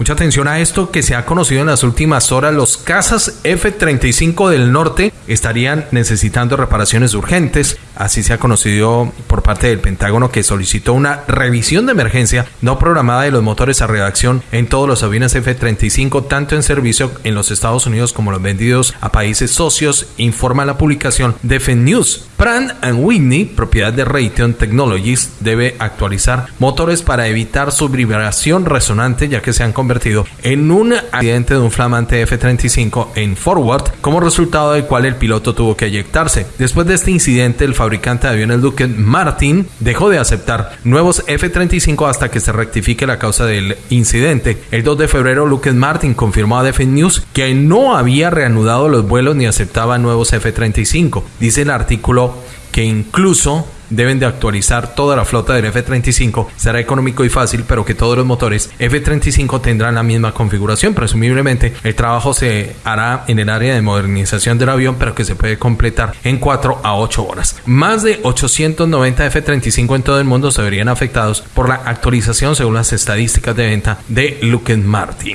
Mucha atención a esto que se ha conocido en las últimas horas. Los cazas F-35 del norte estarían necesitando reparaciones urgentes. Así se ha conocido por parte del Pentágono que solicitó una revisión de emergencia no programada de los motores a redacción en todos los aviones F-35, tanto en servicio en los Estados Unidos como los vendidos a países socios, informa la publicación Defense News. Pratt Whitney, propiedad de Raytheon Technologies, debe actualizar motores para evitar su vibración resonante ya que se han en un accidente de un flamante F-35 en Forward, como resultado del cual el piloto tuvo que eyectarse. Después de este incidente, el fabricante de aviones Lockheed Martin dejó de aceptar nuevos F-35 hasta que se rectifique la causa del incidente. El 2 de febrero, Lockheed Martin confirmó a Defense News que no había reanudado los vuelos ni aceptaba nuevos F-35. Dice el artículo que incluso deben de actualizar toda la flota del F-35. Será económico y fácil, pero que todos los motores F-35 tendrán la misma configuración. Presumiblemente, el trabajo se hará en el área de modernización del avión, pero que se puede completar en 4 a 8 horas. Más de 890 F-35 en todo el mundo se verían afectados por la actualización según las estadísticas de venta de Lockheed Martin.